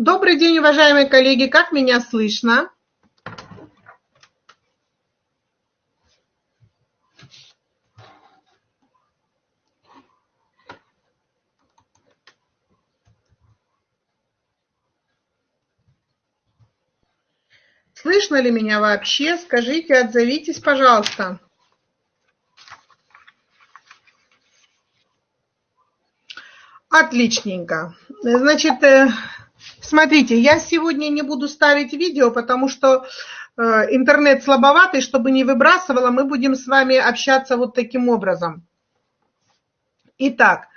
Добрый день, уважаемые коллеги. Как меня слышно? Слышно ли меня вообще? Скажите, отзовитесь, пожалуйста. Отличненько. Значит, э, смотрите, я сегодня не буду ставить видео, потому что э, интернет слабоватый, чтобы не выбрасывало, мы будем с вами общаться вот таким образом. Итак,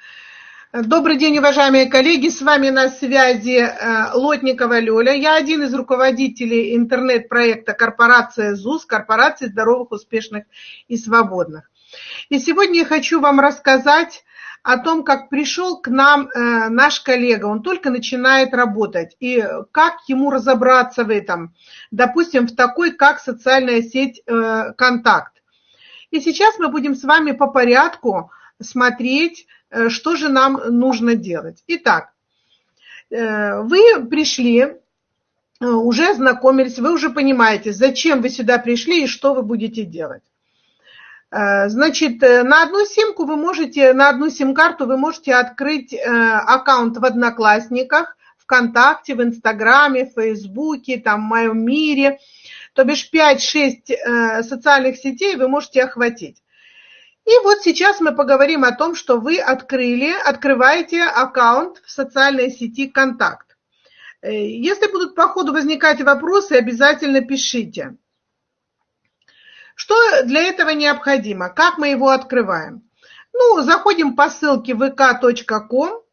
добрый день, уважаемые коллеги, с вами на связи э, Лотникова Лёля. Я один из руководителей интернет-проекта корпорация ЗУС, корпорации здоровых, успешных и свободных. И сегодня я хочу вам рассказать о том, как пришел к нам э, наш коллега, он только начинает работать, и как ему разобраться в этом, допустим, в такой, как социальная сеть э, «Контакт». И сейчас мы будем с вами по порядку смотреть, э, что же нам нужно делать. Итак, вы пришли, уже ознакомились, вы уже понимаете, зачем вы сюда пришли и что вы будете делать. Э, значит, э, на одну симку вы можете, на одну сим-карту вы можете открыть э, аккаунт в Одноклассниках, ВКонтакте, в Инстаграме, в Фейсбуке, там, в моем мире. То бишь 5-6 социальных сетей вы можете охватить. И вот сейчас мы поговорим о том, что вы открыли, открываете аккаунт в социальной сети «Контакт». Если будут по ходу возникать вопросы, обязательно пишите. Что для этого необходимо? Как мы его открываем? Ну, заходим по ссылке vk.com,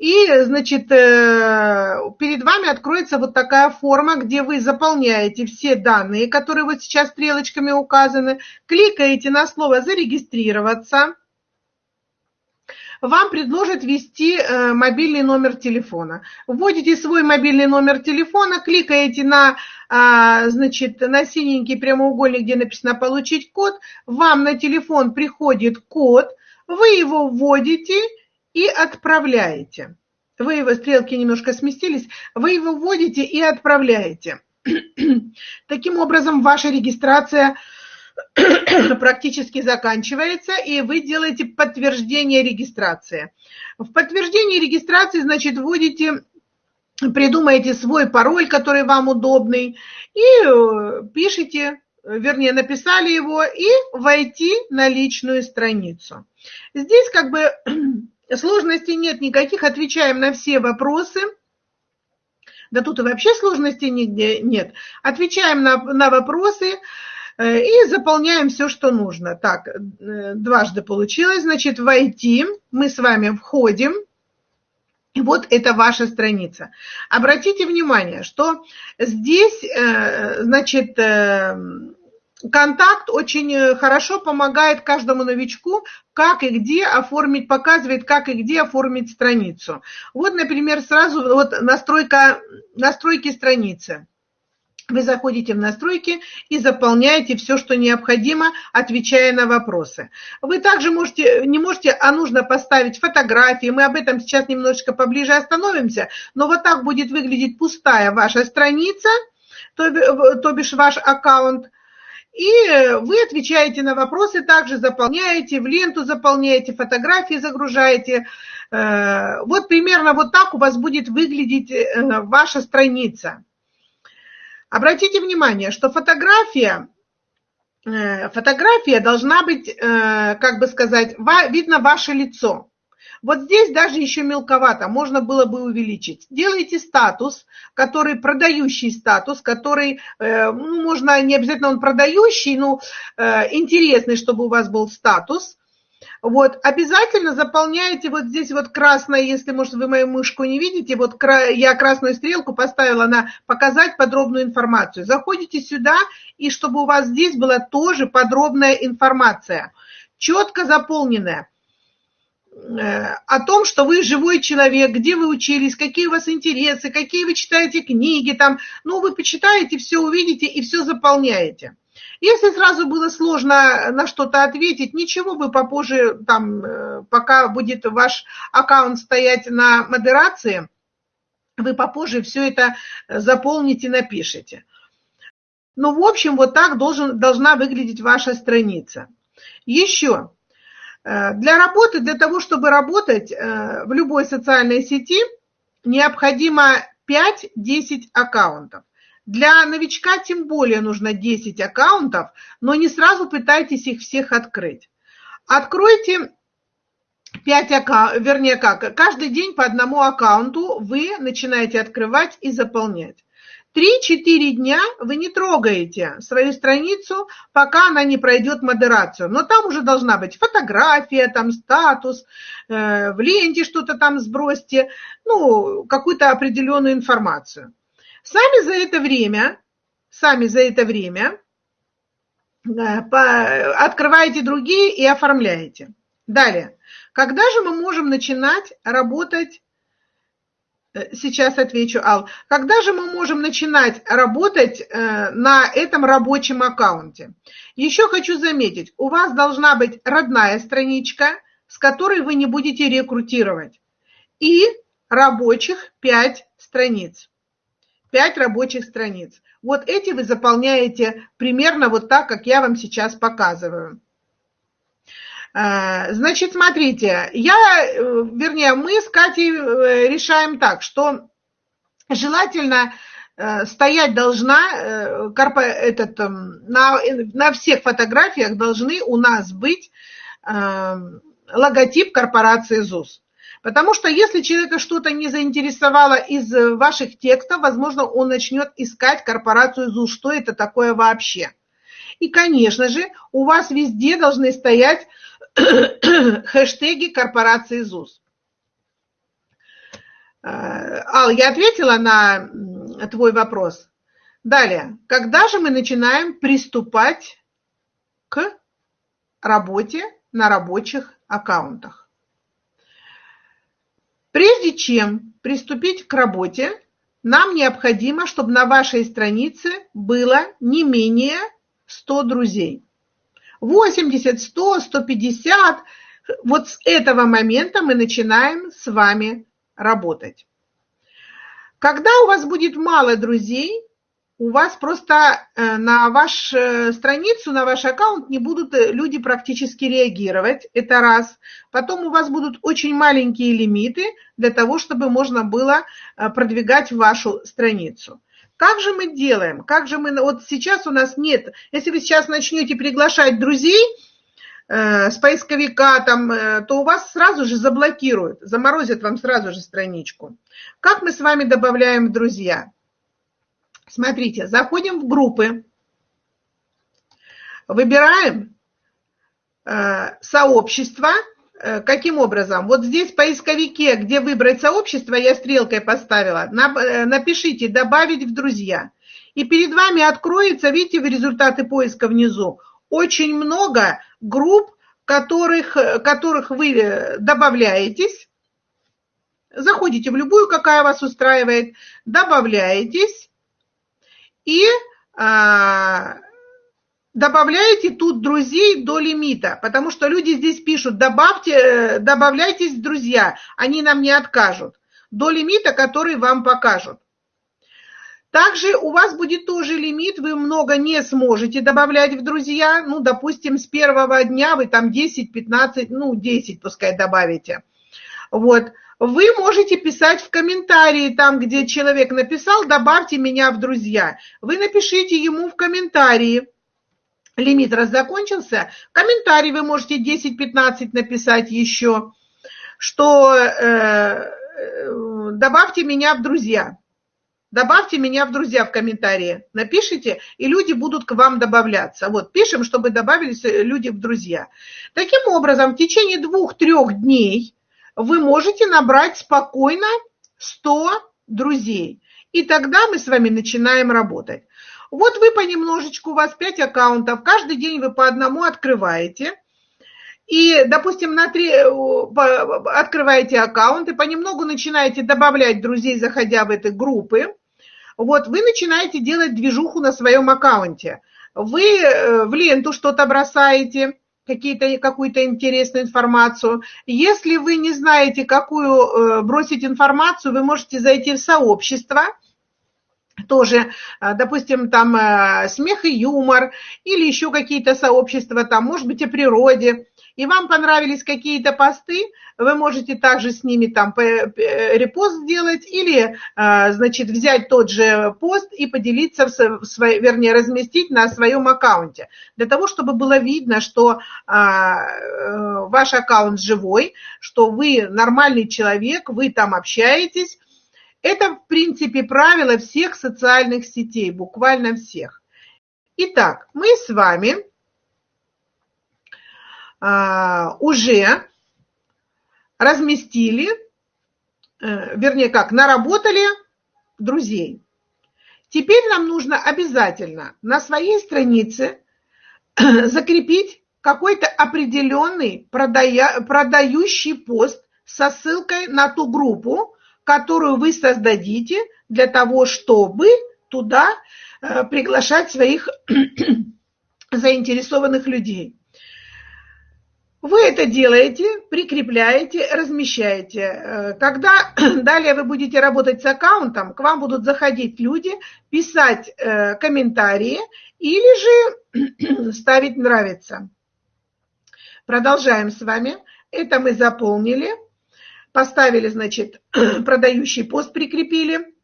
и, значит, э, перед вами откроется вот такая форма, где вы заполняете все данные, которые вот сейчас стрелочками указаны, кликаете на слово «Зарегистрироваться», вам предложат ввести э, мобильный номер телефона. Вводите свой мобильный номер телефона, кликаете на, а, значит, на синенький прямоугольник, где написано «Получить код», вам на телефон приходит код, вы его вводите и отправляете. Вы его, стрелки немножко сместились, вы его вводите и отправляете. Таким образом, ваша регистрация – практически заканчивается, и вы делаете подтверждение регистрации. В подтверждении регистрации, значит, вводите, придумаете свой пароль, который вам удобный, и э, пишите, вернее, написали его, и войти на личную страницу. Здесь как бы сложностей нет никаких, отвечаем на все вопросы. Да тут и вообще сложностей нигде нет. Отвечаем на, на вопросы, и заполняем все, что нужно. Так, э, дважды получилось. Значит, войти. Мы с вами входим. И вот это ваша страница. Обратите внимание, что здесь, э, значит, контакт очень хорошо помогает каждому новичку, как и где оформить, показывает, как и где оформить страницу. Вот, например, сразу вот настройка, настройки страницы. Вы заходите в настройки и заполняете все, что необходимо, отвечая на вопросы. Вы также можете, не можете, а нужно поставить фотографии. Мы об этом сейчас немножечко поближе остановимся. Но вот так будет выглядеть пустая ваша страница, то, то бишь ваш аккаунт. И вы отвечаете на вопросы, также заполняете, в ленту заполняете, фотографии загружаете. Э, вот примерно вот так у вас будет выглядеть э, ваша страница. Обратите внимание, что фотография, э, фотография должна быть, э, как бы сказать, видно ваше лицо. Вот здесь даже еще мелковато, можно было бы увеличить. Делайте статус, который продающий статус, который, э, ну, можно, не обязательно он продающий, но интересный, чтобы у вас был статус. Вот, обязательно заполняете вот здесь вот красное, если, может, вы мою мышку не видите, вот я красную стрелку поставила на показать подробную информацию. Заходите сюда, и чтобы у вас здесь была тоже подробная информация, четко заполненная э, о том, что вы живой человек, где вы учились, какие у вас интересы, какие вы читаете книги, там, ну, вы почитаете, все увидите и все заполняете. Если сразу было сложно на что-то ответить, ничего, вы попозже, там, э, пока будет ваш аккаунт стоять на модерации, вы попозже все это заполните, напишите. Ну, в общем, вот так должен, должна выглядеть ваша страница. Еще. Э, для работы, для того, чтобы работать э, в любой социальной сети, необходимо 5-10 аккаунтов. Для новичка тем более нужно 10 аккаунтов, но не сразу пытайтесь их всех открыть. Откройте 5 аккаунтов, вернее как, каждый день по одному аккаунту вы начинаете открывать и заполнять. 3-4 дня вы не трогаете свою страницу, пока она не пройдет модерацию. Но там уже должна быть фотография, там статус, э, в ленте что-то там сбросьте, ну, какую-то определенную информацию. Сами за это время, сами за это время э, открываете другие и оформляете. Далее. Когда же мы можем начинать работать Э, сейчас отвечу, Ал. Когда же мы можем начинать работать э, на этом рабочем аккаунте? Еще хочу заметить, у вас должна быть родная страничка, с которой вы не будете рекрутировать. И рабочих 5 страниц. 5 рабочих страниц. Вот эти вы заполняете примерно вот так, как я вам сейчас показываю. Э, значит, смотрите, я, э, вернее, мы с Катей э, решаем так, что желательно стоять должна, этот, на, на всех фотографиях должны у нас быть логотип корпорации ЗУС. Потому что если человека что-то не заинтересовало из ваших текстов, возможно, он начнет искать корпорацию ЗУС, что это такое вообще. И, конечно же, у вас везде должны стоять хэштеги корпорации ЗУС. Э, Ал, я ответила на твой вопрос. Далее, когда же мы начинаем приступать к работе на рабочих аккаунтах? Прежде чем приступить к работе, нам необходимо, чтобы на вашей странице было не менее 100 друзей. 80, 100, 150. Вот с этого момента мы начинаем с вами работать. Когда у вас будет мало друзей, у вас просто э, на вашу э, страницу, на ваш аккаунт не будут э, люди практически реагировать. Это раз. Потом у вас будут очень маленькие лимиты для того, чтобы можно было продвигать вашу страницу. Как же мы делаем? Как же мы... Вот сейчас у нас нет... Если вы сейчас начнете приглашать друзей с поисковика, там, то у вас сразу же заблокируют, заморозят вам сразу же страничку. Как мы с вами добавляем в друзья? Смотрите, заходим в группы, выбираем э, сообщество, Э, каким образом? Вот здесь в поисковике, где выбрать сообщество, я стрелкой поставила, э, напишите «добавить в друзья». И перед вами откроется, видите, в результаты поиска внизу, очень много групп, которых, которых вы добавляетесь. Заходите в любую, какая вас устраивает, добавляетесь. И а, добавляете тут друзей до лимита, потому что люди здесь пишут, добавьте, добавляйтесь в друзья, они нам не откажут, до лимита, который вам покажут. Также у вас будет тоже лимит, вы много не сможете добавлять в друзья, ну, допустим, с первого дня вы там 10, 15, ну, 10 пускай добавите. Вот. Вы можете писать в комментарии, там, где человек написал, добавьте меня в друзья. Вы напишите ему в комментарии, лимит раз закончился, комментарий вы можете 10-15 написать еще, что э, добавьте меня в друзья. Добавьте меня в друзья в комментарии. Напишите, и люди будут к вам добавляться. Вот, пишем, чтобы добавились э, люди в друзья. Таким образом, в течение двух-трех дней вы можете набрать спокойно 100 друзей. И тогда мы с вами начинаем работать. Вот вы понемножечку, у вас 5 аккаунтов, каждый день вы по одному открываете. И, допустим, на 3 открываете аккаунт и понемногу начинаете добавлять друзей, заходя в эти группы. Вот вы начинаете делать движуху на своем аккаунте. Вы э, в ленту что-то бросаете, какие-то, какую-то интересную информацию. Если вы не знаете, какую э, бросить информацию, вы можете зайти в сообщество, тоже, э, допустим, там э, смех и юмор, или еще какие-то сообщества, там, может быть, о природе, и вам понравились какие-то посты, вы можете также с ними там репост сделать или, а, значит, взять тот же пост и поделиться, в свой, вернее, разместить на своем аккаунте. Для того, чтобы было видно, что а, э, ваш аккаунт живой, что вы нормальный человек, вы там общаетесь. Это, в принципе, правило всех социальных сетей, буквально всех. Итак, мы с вами уже разместили, э, вернее как, наработали друзей. Теперь нам нужно обязательно на своей странице закрепить какой-то определенный продая, продающий пост со ссылкой на ту группу, которую вы создадите для того, чтобы туда э, приглашать своих заинтересованных людей. Вы это делаете, прикрепляете, размещаете. Э, когда далее вы будете работать с аккаунтом, к вам будут заходить люди, писать э, комментарии или же ставить «нравится». Продолжаем с вами. Это мы заполнили. Поставили, значит, продающий пост прикрепили.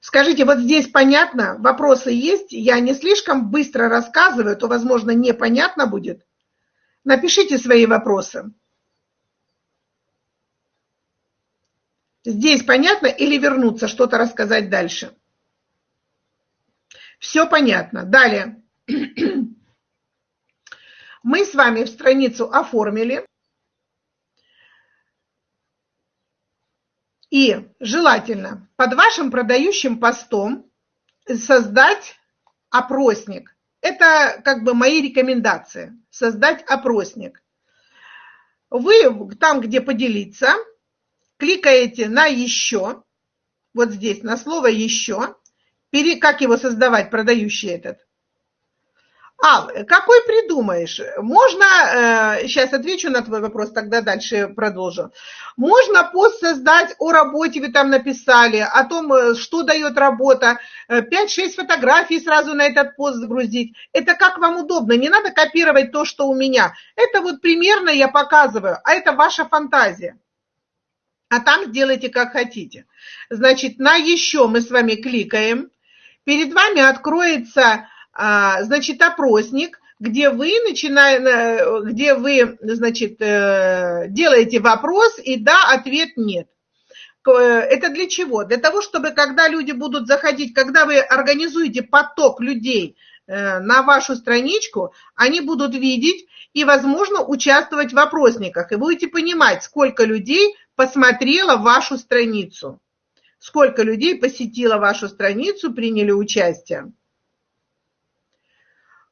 Скажите, вот здесь понятно? Вопросы есть? Я не слишком быстро рассказываю, то, возможно, непонятно будет. Напишите свои вопросы. Здесь понятно или вернуться, что-то рассказать дальше? Все понятно. Далее. Мы с вами страницу оформили. И желательно под вашим продающим постом создать опросник. Это как бы мои рекомендации. Создать опросник. Вы там, где поделиться, кликаете на «Еще», вот здесь, на слово «Еще», как его создавать, продающий этот, а, какой придумаешь? Можно, э, сейчас отвечу на твой вопрос, тогда дальше продолжу. Можно пост создать о работе, вы там написали, о том, э, что дает работа, 5-6 э, фотографий сразу на этот пост загрузить. Это как вам удобно, не надо копировать то, что у меня. Это вот примерно я показываю, а это ваша фантазия. А там сделайте как хотите. Значит, на еще мы с вами кликаем. Перед вами откроется значит, опросник, где вы начинаете, где вы, значит, э, делаете вопрос и да, ответ нет. Это для чего? Для того, чтобы когда люди будут заходить, когда вы организуете поток людей э, на вашу страничку, они будут видеть и, возможно, участвовать в опросниках. И будете понимать, сколько людей посмотрело вашу страницу, сколько людей посетило вашу страницу, приняли участие.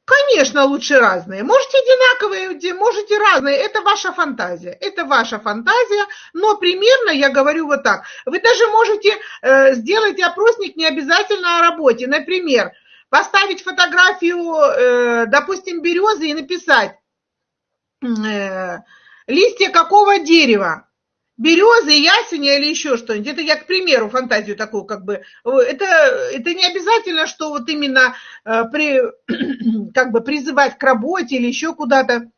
Конечно, лучше разные. Можете одинаковые, можете разные. Это ваша фантазия. Это ваша фантазия. Но примерно я говорю вот так. Вы даже можете э, сделать опросник не обязательно о работе. Например, поставить фотографию, э, допустим, березы и написать э, листья какого дерева березы, ясеня или еще что-нибудь. Это я, к примеру, фантазию такую как бы. Это, это не обязательно, что вот именно э, при, как бы призывать к работе или еще куда-то.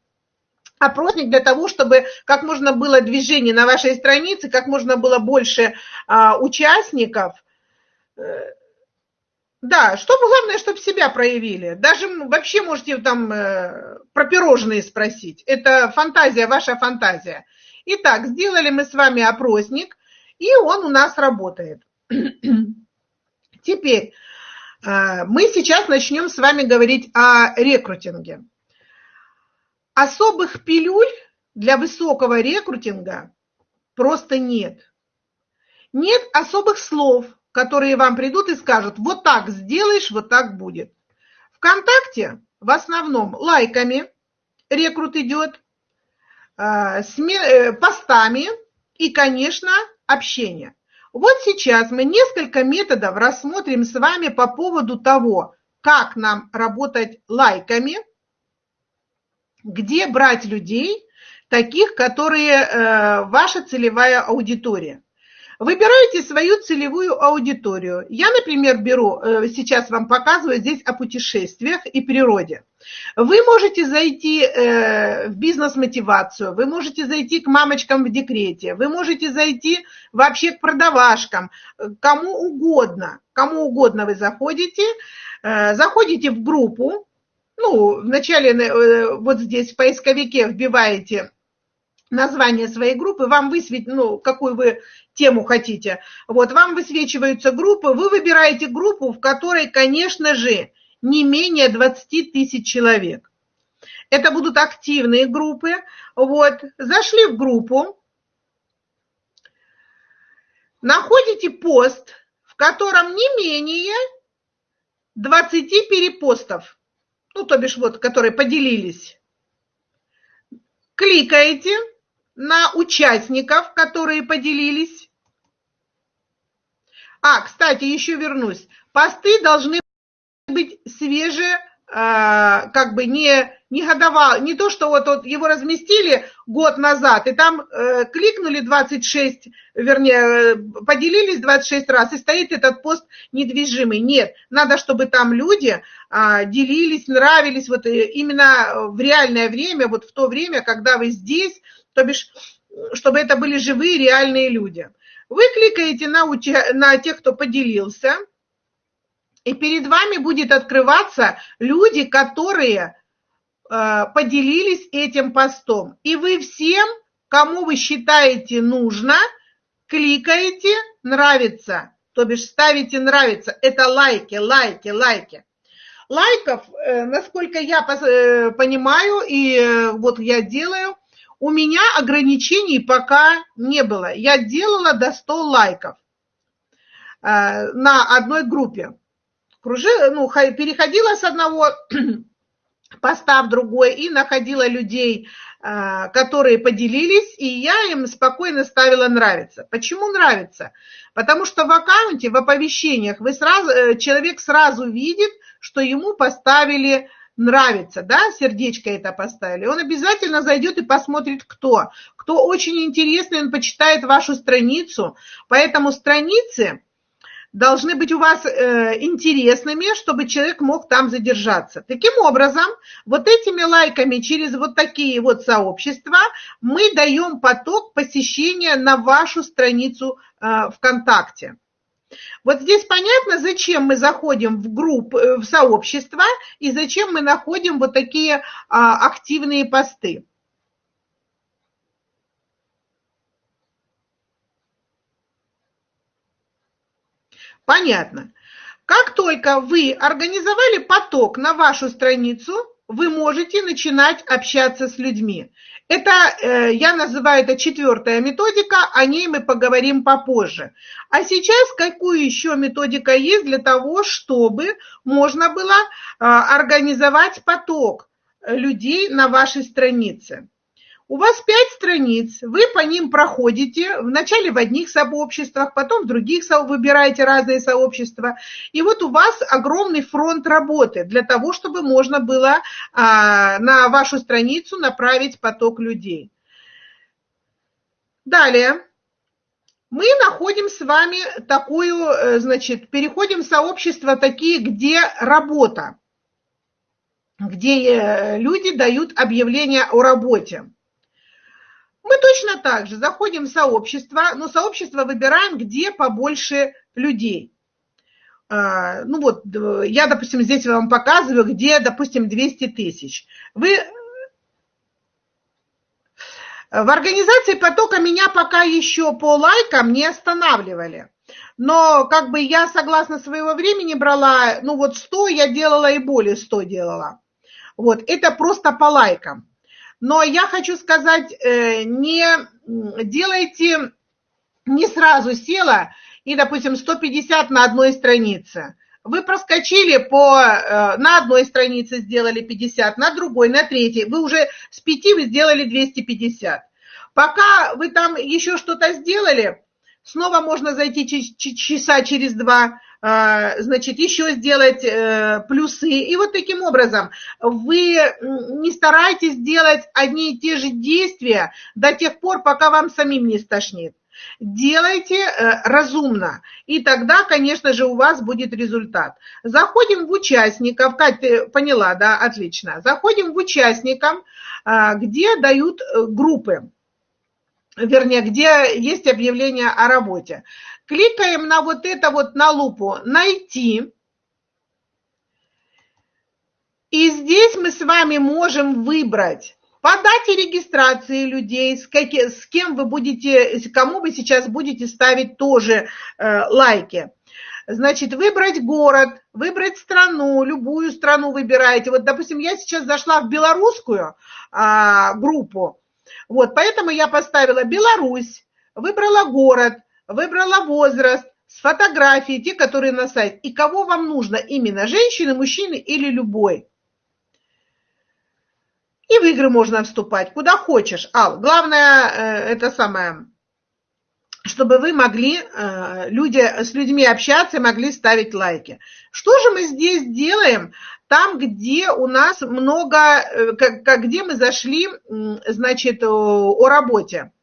Опросник для того, чтобы как можно было движение на вашей странице, как можно было больше а, участников. Э, да, чтобы главное, чтобы себя проявили. Даже вообще можете там э, про пирожные спросить. Это фантазия, ваша фантазия. Итак, сделали мы с вами опросник, и он у нас работает. Теперь э, мы сейчас начнем с вами говорить о рекрутинге. Особых пилюль для высокого рекрутинга просто нет. Нет особых слов, которые вам придут и скажут, вот так сделаешь, вот так будет. Вконтакте в основном лайками рекрут идет, постами и, конечно, общение. Вот сейчас мы несколько методов рассмотрим с вами по поводу того, как нам работать лайками где брать людей, таких, которые э, ваша целевая аудитория. Выбирайте свою целевую аудиторию. Я, например, беру, э, сейчас вам показываю здесь о путешествиях и природе. Вы можете зайти э, в бизнес-мотивацию, вы можете зайти к мамочкам в декрете, вы можете зайти вообще к продавашкам, кому угодно, кому угодно вы заходите, э, заходите в группу, ну, вначале вот здесь в поисковике вбиваете название своей группы, вам высветит, ну, какую вы тему хотите. Вот, вам высвечиваются группы, вы выбираете группу, в которой, конечно же, не менее 20 тысяч человек. Это будут активные группы. Вот, зашли в группу, находите пост, в котором не менее 20 перепостов, ну, то бишь вот, которые поделились. Кликаете, на участников, которые поделились. А, кстати, еще вернусь. Посты должны быть свежие, а, как бы не, не годовал, не то, что вот, вот его разместили год назад, и там э, кликнули 26, вернее, поделились 26 раз, и стоит этот пост недвижимый. Нет, надо, чтобы там люди э, делились, нравились, вот э, именно в реальное время, вот в то время, когда вы здесь, то бишь, чтобы это были живые, реальные люди. Вы кликаете на, уча... на тех, кто поделился, и перед вами будет открываться люди, которые э, поделились этим постом. И вы всем, кому вы считаете нужно, кликаете «Нравится», то бишь ставите «Нравится». Это лайки, лайки, лайки. Лайков, э, насколько я э, понимаю, и э, вот я делаю, у меня ограничений пока не было. Я делала до 100 лайков э, на одной группе. Кружи, ну, переходила с одного поста в другой и находила людей, э, которые поделились, и я им спокойно ставила нравится. Почему нравится? Потому что в аккаунте, в оповещениях вы сразу, э, человек сразу видит, что ему поставили нравится, да, сердечко это поставили, он обязательно зайдет и посмотрит, кто. Кто очень интересный, он почитает вашу страницу, поэтому страницы должны быть у вас э, интересными, чтобы человек мог там задержаться. Таким образом, вот этими лайками через вот такие вот сообщества мы даем поток посещения на вашу страницу э, ВКонтакте. Вот здесь понятно, зачем мы заходим в группу, э, в сообщество и зачем мы находим вот такие а, активные посты. Понятно. Как только вы организовали поток на вашу страницу, вы можете начинать общаться с людьми. Это, э, я называю это четвертая методика, о ней мы поговорим попозже. А сейчас какую еще методика есть для того, чтобы можно было э, организовать поток людей на вашей странице? У вас пять страниц, вы по ним проходите, вначале в одних сообществах, потом в других выбираете разные сообщества. И вот у вас огромный фронт работы для того, чтобы можно было а, на вашу страницу направить поток людей. Далее. Мы находим с вами такую, э, значит, переходим в сообщества такие, где работа, где э, люди дают объявления о работе. Мы точно так же заходим в сообщество, но сообщество выбираем, где побольше людей. А, ну вот, я, допустим, здесь вам показываю, где, допустим, 200 тысяч. Вы в организации потока меня пока еще по лайкам не останавливали. Но как бы я согласно своего времени брала, ну вот 100 я делала и более 100 делала. Вот, это просто по лайкам. Но я хочу сказать, э, не делайте, не сразу села и, допустим, 150 на одной странице. Вы проскочили по, э, на одной странице сделали 50, на другой, на третьей. Вы уже с 5 вы сделали 250. Пока вы там еще что-то сделали, снова можно зайти часа через два, значит, еще сделать э, плюсы. И вот таким образом вы не старайтесь делать одни и те же действия до тех пор, пока вам самим не стошнит. Делайте э, разумно, и тогда, конечно же, у вас будет результат. Заходим в участников, Катя, ты поняла, да, отлично. Заходим в участникам, а, где дают э, группы вернее, где есть объявление о работе. Кликаем на вот это вот на лупу «Найти». И здесь мы с вами можем выбрать по дате регистрации людей, с, каки, с кем вы будете, кому вы сейчас будете ставить тоже э, лайки. Значит, выбрать город, выбрать страну, любую страну выбираете. Вот, допустим, я сейчас зашла в белорусскую а, группу, вот, поэтому я поставила Беларусь, выбрала город, выбрала возраст, с фотографией, те, которые на сайт. И кого вам нужно, именно женщины, мужчины или любой. И в игры можно вступать, куда хочешь. А, главное, э, это самое, чтобы вы могли э, люди, с людьми общаться и могли ставить лайки. Что же мы здесь делаем? Там, где у нас много, э, где мы зашли, значит, о работе,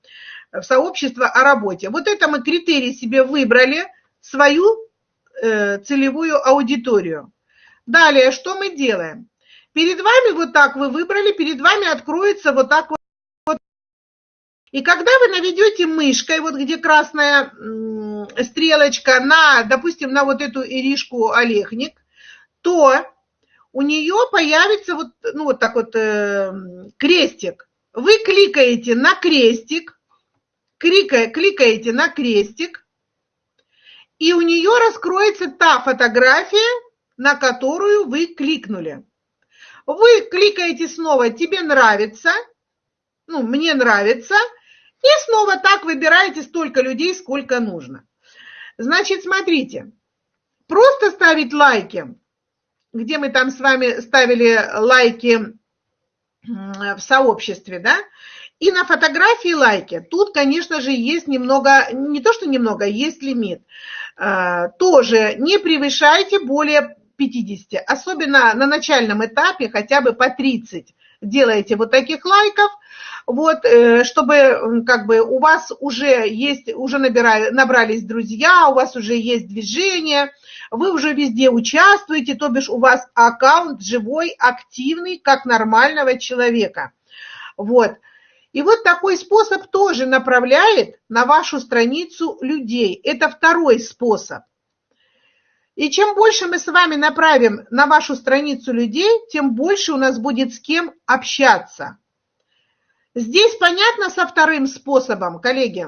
в сообщество о работе. Вот это мы критерий себе выбрали, свою э, целевую аудиторию. Далее, что мы делаем? Перед вами вот так вы выбрали, перед вами откроется вот так вот. И когда вы наведете мышкой, вот где красная стрелочка, на, допустим, на вот эту Иришку Олехник, то у нее появится вот, ну, вот так вот э, крестик. Вы кликаете на крестик, кликая, кликаете на крестик, и у нее раскроется та фотография, на которую вы кликнули. Вы кликаете снова «Тебе нравится», ну, «Мне нравится», и снова так выбираете столько людей, сколько нужно. Значит, смотрите, просто ставить лайки – где мы там с вами ставили лайки в сообществе, да, и на фотографии лайки. Тут, конечно же, есть немного, не то что немного, есть лимит. А, тоже не превышайте более 50, особенно на начальном этапе хотя бы по 30 делаете вот таких лайков, вот, э, чтобы как бы у вас уже есть, уже набирали, набрались друзья, у вас уже есть движение, вы уже везде участвуете, то бишь у вас аккаунт живой, активный, как нормального человека. Вот. И вот такой способ тоже направляет на вашу страницу людей. Это второй способ. И чем больше мы с вами направим на вашу страницу людей, тем больше у нас будет с кем общаться. Здесь понятно со вторым способом, коллеги?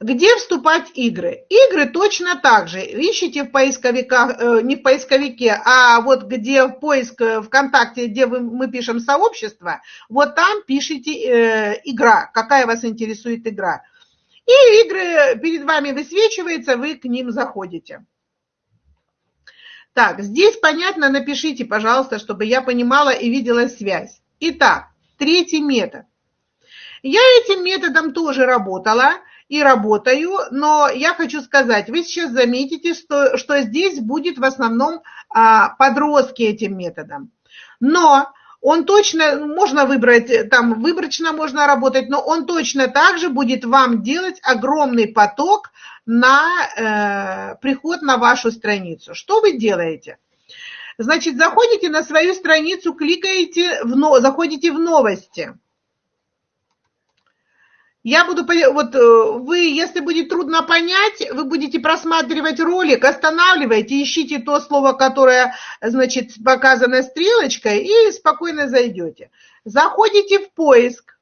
Где вступать игры? Игры точно так же. Ищите в поисковиках, э, не в поисковике, а вот где в поиск э, ВКонтакте, где вы, мы пишем сообщество, вот там пишите э, игра, какая вас интересует игра. И игры перед вами высвечиваются, вы к ним заходите. Так, здесь понятно, напишите, пожалуйста, чтобы я понимала и видела связь. Итак, третий метод. Я этим методом тоже работала и работаю, но я хочу сказать, вы сейчас заметите, что, что здесь будет в основном а, подростки этим методом. Но он точно, можно выбрать, там выборочно можно работать, но он точно также будет вам делать огромный поток на э, приход на вашу страницу. Что вы делаете? Значит, заходите на свою страницу, кликаете, в, заходите в новости. Я буду, вот э, вы, если будет трудно понять, вы будете просматривать ролик, останавливайте, ищите то слово, которое, значит, показано стрелочкой, и спокойно зайдете. Заходите в поиск,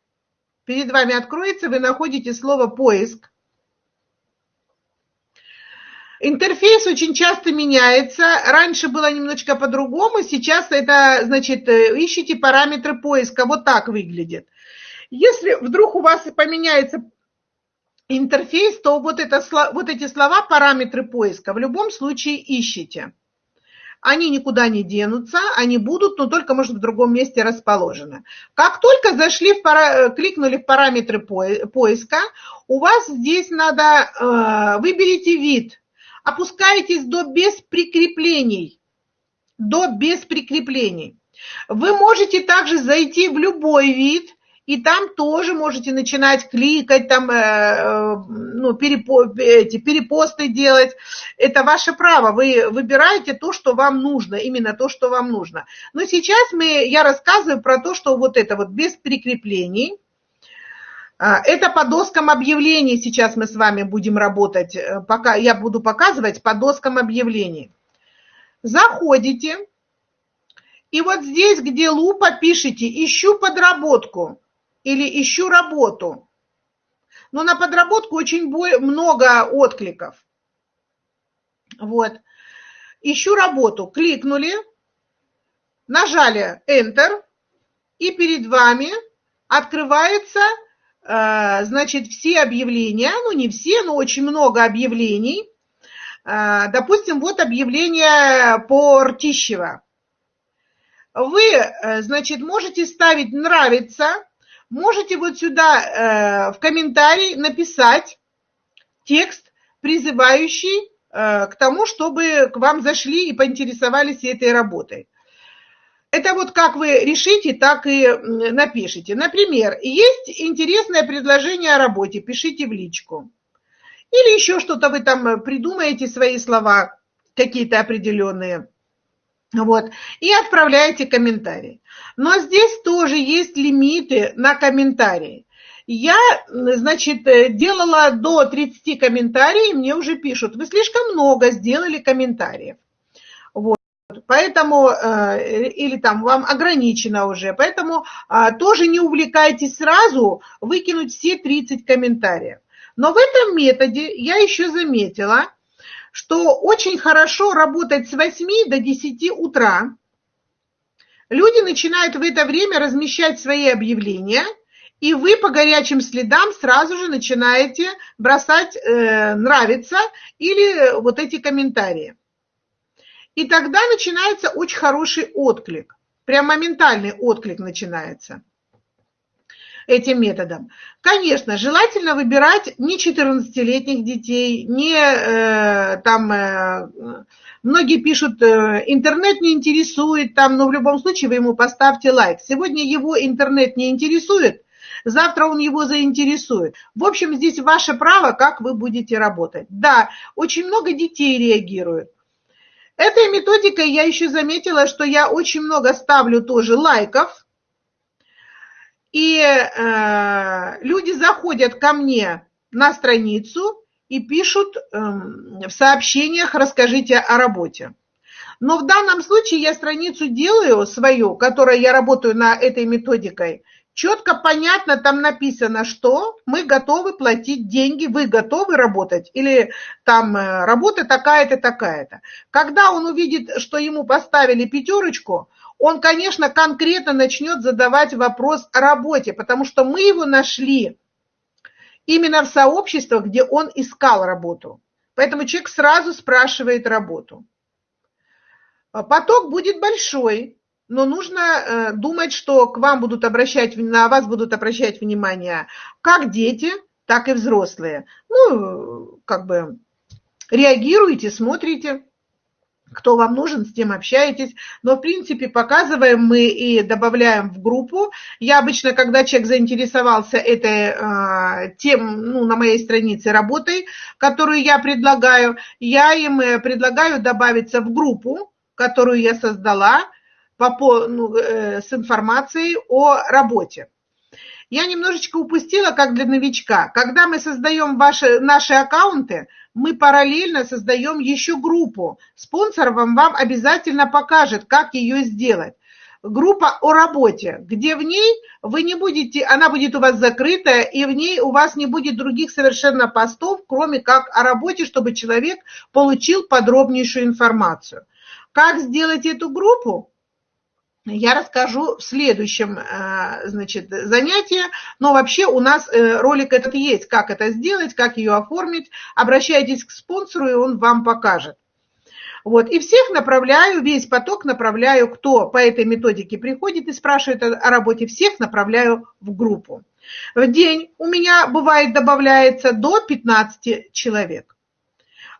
перед вами откроется, вы находите слово «поиск». Интерфейс очень часто меняется. Раньше было немножечко по-другому, сейчас это, значит, э, ищите параметры поиска. Вот так выглядит. Если вдруг у вас поменяется интерфейс, то вот, это, вот эти слова, параметры поиска, в любом случае ищите. они никуда не денутся, они будут, но только, может, в другом месте расположены. Как только зашли, в пара... кликнули в параметры поиска, у вас здесь надо, э, выберите вид, опускаетесь до без прикреплений, до без прикреплений. Вы можете также зайти в любой вид, и там тоже можете начинать кликать, там, э, э, ну, перепо, эти, перепосты делать. Это ваше право, вы выбираете то, что вам нужно, именно то, что вам нужно. Но сейчас мы, я рассказываю про то, что вот это вот без прикреплений, а, это по доскам объявлений сейчас мы с вами будем работать, э, пока я буду показывать по доскам объявлений. Заходите, и вот здесь, где лупа, пишите «Ищу подработку» или ищу работу. Но на подработку очень много откликов. Вот. Ищу работу. Кликнули, нажали Enter, и перед вами открывается, э, значит, все объявления, ну не все, но очень много объявлений. Э, допустим, вот объявление по Ртищево. Вы, э, значит, можете ставить «нравится», можете вот сюда э, в комментарий написать текст, призывающий э, к тому, чтобы к вам зашли и поинтересовались этой работой. Это вот как вы решите, так и напишите. Например, есть интересное предложение о работе, пишите в личку. Или еще что-то вы там придумаете, свои слова какие-то определенные. Вот, и отправляете комментарий. Но здесь тоже есть лимиты на комментарии. Я, значит, делала до 30 комментариев, мне уже пишут, вы слишком много сделали комментариев. Вот. Поэтому, э, или там вам ограничено уже, поэтому а, тоже не увлекайтесь сразу выкинуть все 30 комментариев. Но в этом методе я еще заметила, что очень хорошо работать с 8 до 10 утра. Люди начинают в это время размещать свои объявления, и вы по горячим следам сразу же начинаете бросать э, «нравится» или вот эти комментарии. И тогда начинается очень хороший отклик, прям моментальный отклик начинается этим методом. Конечно, желательно выбирать не 14-летних детей, не э, там, э, многие пишут, э, интернет не интересует, там, но в любом случае вы ему поставьте лайк. Сегодня его интернет не интересует, завтра он его заинтересует. В общем, здесь ваше право, как вы будете работать. Да, очень много детей реагируют. Этой методикой я еще заметила, что я очень много ставлю тоже лайков, и э, люди заходят ко мне на страницу и пишут э, в сообщениях «расскажите о работе». Но в данном случае я страницу делаю свою, которой я работаю на этой методикой, четко, понятно, там написано, что мы готовы платить деньги, вы готовы работать, или там э, работа такая-то, такая-то. Когда он увидит, что ему поставили пятерочку, он, конечно, конкретно начнет задавать вопрос о работе, потому что мы его нашли именно в сообществах, где он искал работу. Поэтому человек сразу спрашивает работу. А поток будет большой, но нужно э, думать, что к вам будут обращать, на вас будут обращать внимание как дети, так и взрослые. Ну, как бы реагируйте, смотрите кто вам нужен, с тем общаетесь. Но, в принципе, показываем мы и добавляем в группу. Я обычно, когда человек заинтересовался этой э, тем, ну, на моей странице работой, которую я предлагаю, я им э, предлагаю добавиться в группу, которую я создала по, ну, э, с информацией о работе. Я немножечко упустила, как для новичка. Когда мы создаем ваши, наши аккаунты, мы параллельно создаем еще группу. Спонсор вам, вам обязательно покажет, как ее сделать. Группа о работе, где в ней вы не будете, она будет у вас закрытая, и в ней у вас не будет других совершенно постов, кроме как о работе, чтобы человек получил подробнейшую информацию. Как сделать эту группу? Я расскажу в следующем э, значит, занятии. Но вообще у нас э, ролик этот есть, как это сделать, как ее оформить. Обращайтесь к спонсору, и он вам покажет. Вот, и всех направляю, весь поток направляю, кто по этой методике приходит и спрашивает о работе, всех направляю в группу. В день у меня бывает добавляется до 15 человек.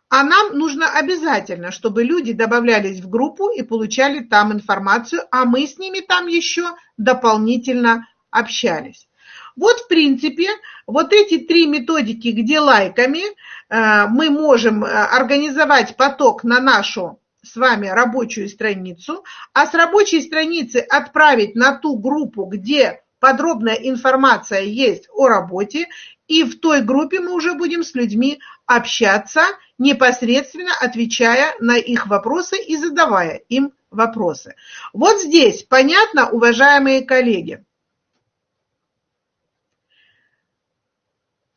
А нам нужно обязательно, чтобы люди добавлялись в группу и получали там информацию, а мы с ними там еще дополнительно общались. Вот, в принципе, вот эти три методики, где лайками э, мы можем э, организовать поток на нашу с вами рабочую страницу, а с рабочей страницы отправить на ту группу, где подробная информация есть о работе, и в той группе мы уже будем с людьми общаться, непосредственно отвечая на их вопросы и задавая им вопросы. Вот здесь понятно, уважаемые коллеги.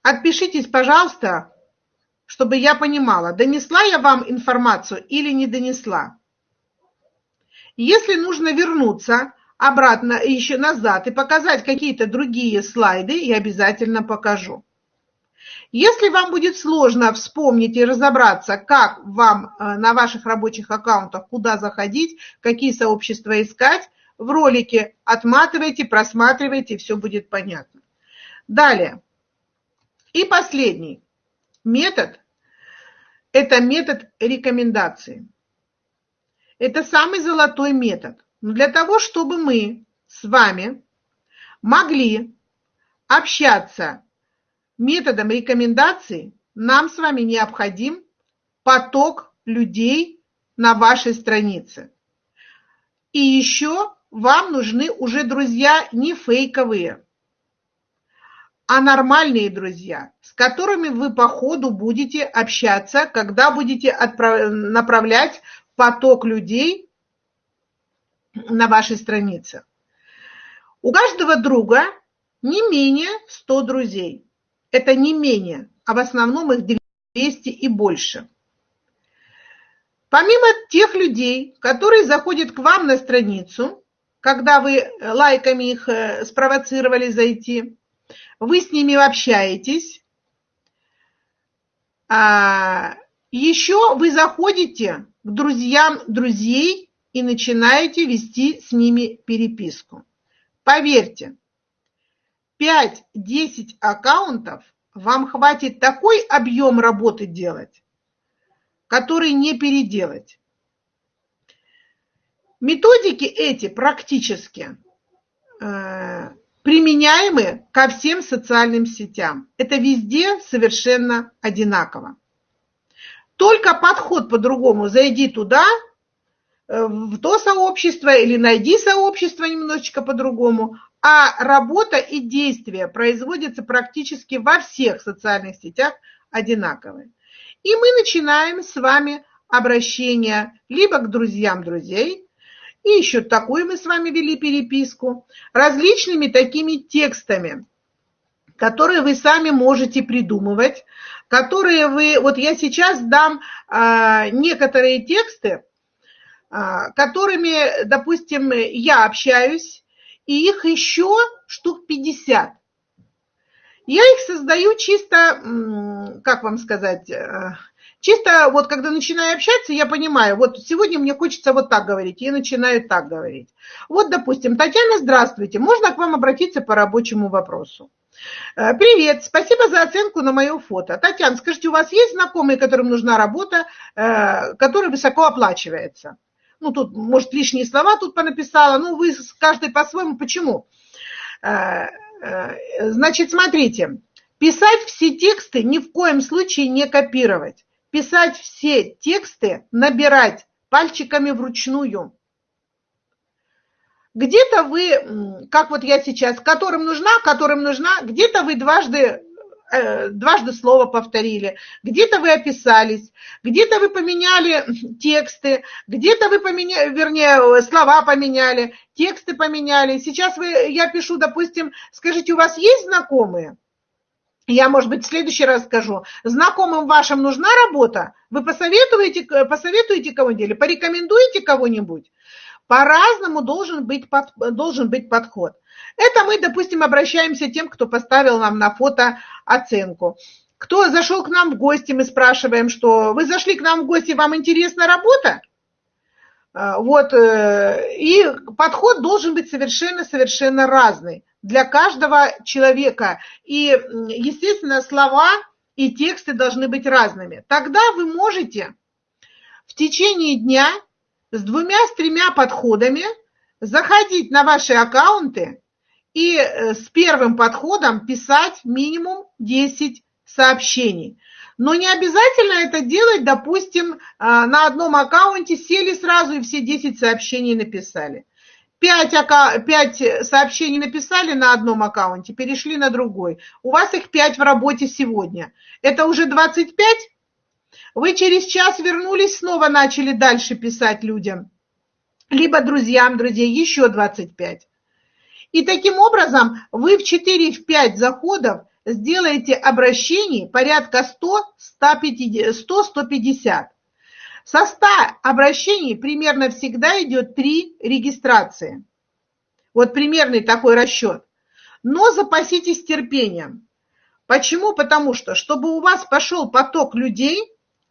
Отпишитесь, пожалуйста, чтобы я понимала, донесла я вам информацию или не донесла. Если нужно вернуться обратно, еще назад и показать какие-то другие слайды, я обязательно покажу. Если вам будет сложно вспомнить и разобраться, как вам э, на ваших рабочих аккаунтах, куда заходить, какие сообщества искать, в ролике отматывайте, просматривайте, все будет понятно. Далее. И последний метод – это метод рекомендации. Это самый золотой метод. Но для того, чтобы мы с вами могли общаться методом рекомендаций, нам с вами необходим поток людей на вашей странице. И еще вам нужны уже друзья не фейковые, а нормальные друзья, с которыми вы по ходу будете общаться, когда будете направлять поток людей на вашей странице. У каждого друга не менее 100 друзей. Это не менее, а в основном их 200 и больше. Помимо тех людей, которые заходят к вам на страницу, когда вы лайками их э, спровоцировали зайти, вы с ними общаетесь, а еще вы заходите к друзьям друзей и начинаете вести с ними переписку. Поверьте, 5-10 аккаунтов вам хватит такой объем работы делать, который не переделать. Методики эти практически э, применяемы ко всем социальным сетям. Это везде совершенно одинаково. Только подход по-другому. Зайди туда, Э, в то сообщество или найди сообщество немножечко по-другому, а работа и действия производятся практически во всех социальных сетях одинаковые. И мы начинаем с вами обращение либо к друзьям друзей, и еще такую мы с вами вели переписку, различными такими текстами, которые вы сами можете придумывать, которые вы, вот я сейчас дам а, некоторые тексты, а, которыми, допустим, я общаюсь, и их еще штук 50. Я их создаю чисто, как вам сказать, э, чисто вот когда начинаю общаться, я понимаю, вот сегодня мне хочется вот так говорить, я начинаю так говорить. Вот, допустим, Татьяна, здравствуйте, можно к вам обратиться по рабочему вопросу? Э, привет, спасибо за оценку на мое фото. Татьяна, скажите, у вас есть знакомые, которым нужна работа, э, которая высоко оплачивается? Ну, тут, может, лишние слова тут понаписала, ну, вы каждый по-своему, почему? Э, э, значит, смотрите, писать все тексты ни в коем случае не копировать. Писать все тексты, набирать пальчиками вручную. Где-то вы, как вот я сейчас, которым нужна, которым нужна, где-то вы дважды дважды слово повторили, где-то вы описались, где-то вы поменяли тексты, где-то вы поменяли, вернее, слова поменяли, тексты поменяли. Сейчас вы, я пишу, допустим, скажите, у вас есть знакомые? Я, может быть, в следующий раз скажу. Знакомым вашим нужна работа? Вы посоветуете, посоветуете кого-нибудь или порекомендуете кого-нибудь? По-разному должен быть, должен быть подход. Это мы, допустим, обращаемся тем, кто поставил нам на фото оценку. Кто зашел к нам в гости, мы спрашиваем, что вы зашли к нам в гости, вам интересна работа? А, вот, э, и подход должен быть совершенно-совершенно разный для каждого человека. И, естественно, слова и тексты должны быть разными. Тогда вы можете в течение дня с двумя, с тремя подходами заходить на ваши аккаунты и э, с первым подходом писать минимум 10 сообщений. Но не обязательно это делать, допустим, а, на одном аккаунте сели сразу и все 10 сообщений написали. 5, 5 сообщений написали на одном аккаунте, перешли на другой. У вас их 5 в работе сегодня. Это уже 25? Вы через час вернулись, снова начали дальше писать людям. Либо друзьям друзей еще 25. И таким образом вы в 4-5 заходов сделаете обращений порядка 100-150. Со 100 обращений примерно всегда идет 3 регистрации. Вот примерный такой расчет. Но запаситесь терпением. Почему? Потому что, чтобы у вас пошел поток людей,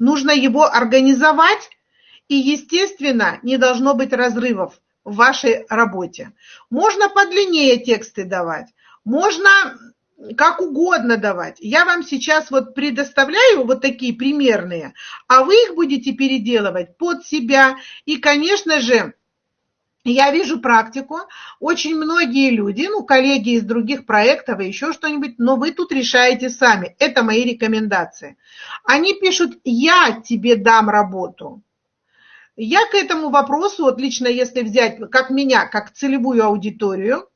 нужно его организовать, и, естественно, не должно быть разрывов в вашей работе. Можно подлиннее тексты давать, можно как угодно давать. Я вам сейчас вот предоставляю вот такие примерные, а вы их будете переделывать под себя. И, конечно же, я вижу практику, очень многие люди, ну, коллеги из других проектов и еще что-нибудь, но вы тут решаете сами. Это мои рекомендации. Они пишут, я тебе дам работу. Я к этому вопросу, вот лично если взять, как меня, как целевую аудиторию,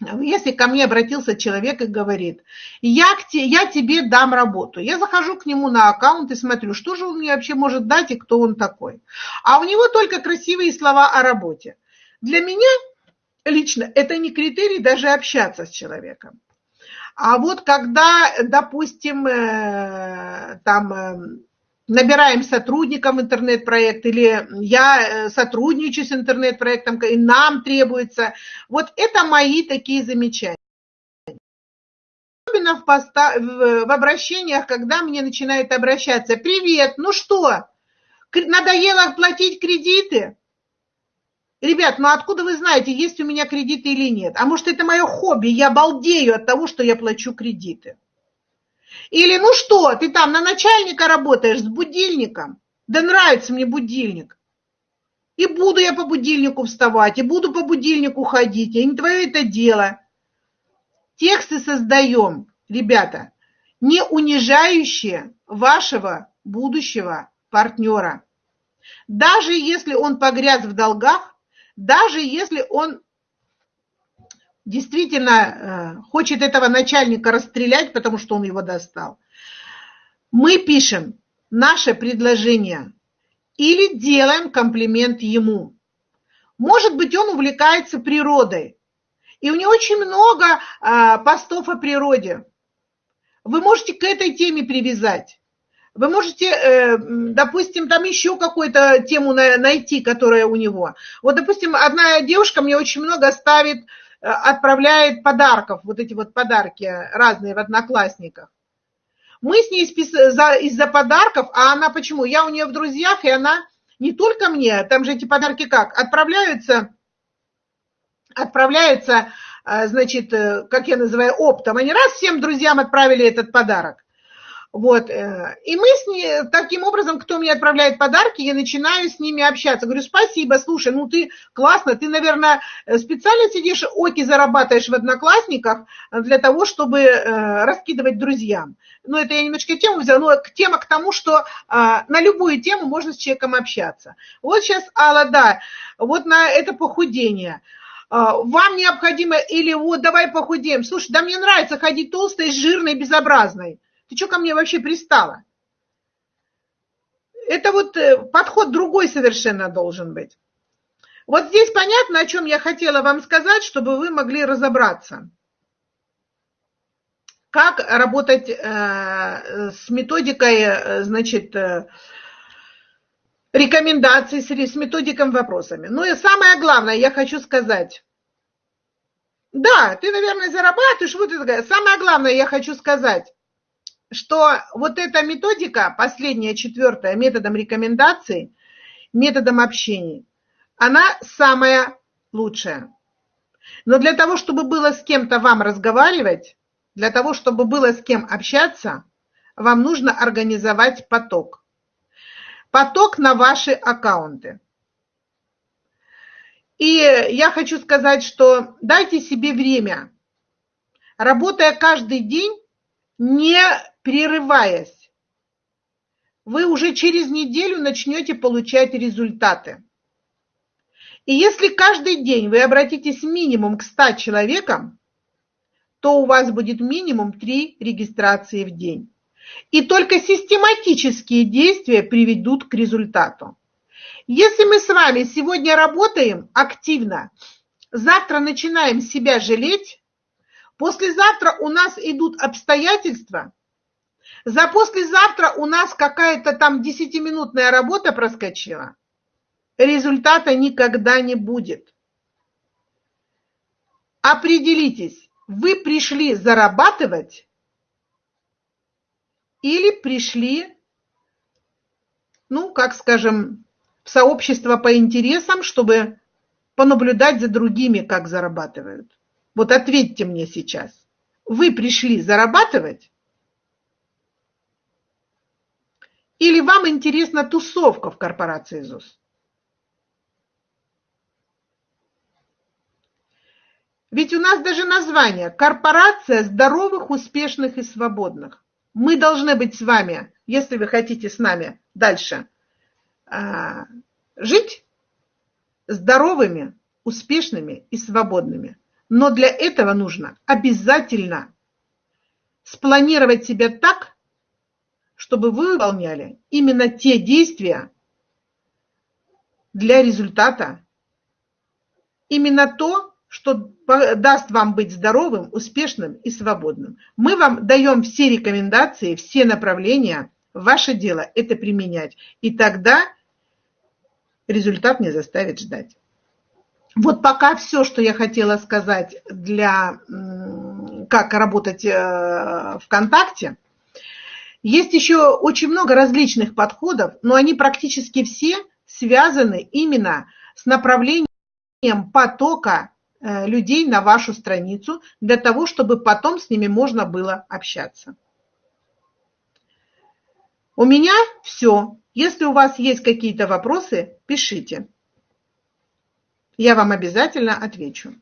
если ко мне обратился человек и говорит, я, к те, я тебе дам работу, я захожу к нему на аккаунт и смотрю, что же он мне вообще может дать и кто он такой. А у него только красивые слова о работе. Для меня лично это не критерий даже общаться с человеком. А вот когда, допустим, э, там э, набираем сотрудникам интернет-проект, или я э, сотрудничаю с интернет-проектом, и нам требуется. Вот это мои такие замечания. Особенно в, поста, в, обращениях, когда мне начинают обращаться, привет, ну что, надоело платить кредиты? Ребят, ну откуда вы знаете, есть у меня кредиты или нет? А может это мое хобби, я балдею от того, что я плачу кредиты. Или ну что, ты там на начальника работаешь с будильником? Да нравится мне будильник. И буду я по будильнику вставать, и буду по будильнику ходить, и не твое это дело. Тексты создаем, ребята, не унижающие вашего будущего партнера. Даже если он погряз в долгах, даже если он действительно э, хочет этого начальника расстрелять, потому что он его достал. Мы пишем наше предложение или делаем комплимент ему. Может быть, он увлекается природой, и у него очень много а, постов о природе. Вы можете к этой теме привязать. Вы можете, э, допустим, там еще какую-то тему найти, которая у него. Вот, допустим, одна девушка мне очень много ставит отправляет подарков, вот эти вот подарки разные в одноклассниках. Мы с ней из-за подарков, а она почему? Я у нее в друзьях, и она не только мне, там же эти подарки как? Отправляются, отправляются, э, значит, э, как я называю, оптом. Они раз всем друзьям отправили этот подарок. Вот. Э, и мы с ней, таким образом, кто мне отправляет подарки, я начинаю с ними общаться. Говорю, спасибо, слушай, ну ты классно, ты, наверное, специально сидишь, оки зарабатываешь в одноклассниках для того, чтобы э, раскидывать друзьям. Ну, это я немножко тему взяла, но тема к тому, что а, на любую тему можно с человеком общаться. Вот сейчас, Алла, да, вот на это похудение а, вам необходимо, или вот давай похудеем. Слушай, да мне нравится ходить толстой, жирной, безобразной. Ты что ко мне вообще пристала? Это вот э, подход другой совершенно должен быть. Вот здесь понятно, о чем я хотела вам сказать, чтобы вы могли разобраться. Как работать э, с методикой, э, значит, рекомендаций, с методиком вопросами. Ну и самое главное, я хочу сказать. Да, ты, наверное, зарабатываешь, вот это. Самое главное, я хочу сказать что вот эта методика, последняя, четвертая, методом рекомендаций, методом общения, она самая лучшая. Но для того, чтобы было с кем-то вам разговаривать, для того, чтобы было с кем общаться, вам нужно организовать поток. Поток на ваши аккаунты. И я хочу сказать, что дайте себе время, работая каждый день, не прерываясь. Вы уже через неделю начнете получать результаты. И если каждый день вы обратитесь минимум к 100 человекам, то у вас будет минимум 3 регистрации в день. И только систематические действия приведут к результату. Если мы с вами сегодня работаем активно, завтра начинаем себя жалеть, послезавтра у нас идут обстоятельства, за послезавтра у нас какая-то там десятиминутная работа проскочила, результата никогда не будет. Определитесь, вы пришли зарабатывать или пришли, ну, как скажем, в сообщество по интересам, чтобы понаблюдать за другими, как зарабатывают. Вот ответьте мне сейчас. Вы пришли зарабатывать? Или вам интересна тусовка в корпорации ЗУС? Ведь у нас даже название «Корпорация здоровых, успешных и свободных». Мы должны быть с вами, если вы хотите с нами дальше а, жить, здоровыми, успешными и свободными. Но для этого нужно обязательно спланировать себя так, чтобы вы выполняли именно те действия для результата, именно то, что даст вам быть здоровым, успешным и свободным. Мы вам даем все рекомендации, все направления. Ваше дело это применять. И тогда результат не заставит ждать. Вот пока все, что я хотела сказать для как работать э, ВКонтакте. Есть еще очень много различных подходов, но они практически все связаны именно с направлением потока Э, людей на вашу страницу для того, чтобы потом с ними можно было общаться. У меня все. Если у вас есть какие-то вопросы, пишите. Я вам обязательно отвечу.